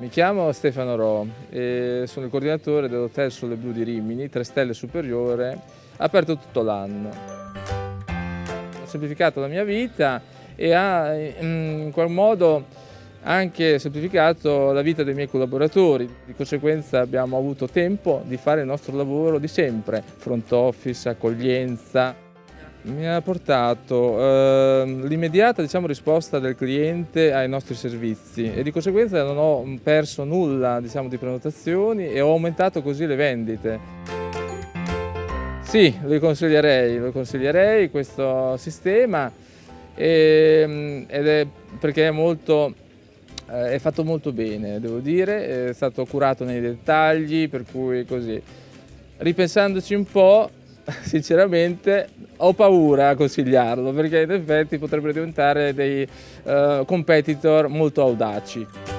Mi chiamo Stefano Ro e sono il coordinatore dell'Hotel Sole Blu di Rimini, 3 stelle superiore, aperto tutto l'anno. Ho semplificato la mia vita e ha in qual modo anche semplificato la vita dei miei collaboratori, di conseguenza abbiamo avuto tempo di fare il nostro lavoro di sempre, front office, accoglienza, mi ha portato eh, l'immediata diciamo, risposta del cliente ai nostri servizi e di conseguenza non ho perso nulla diciamo, di prenotazioni e ho aumentato così le vendite. Sì, lo consiglierei, lo consiglierei questo sistema e, ed è perché è, molto, eh, è fatto molto bene, devo dire, è stato curato nei dettagli, per cui così. Ripensandoci un po', sinceramente ho paura a consigliarlo perché in effetti potrebbero diventare dei uh, competitor molto audaci.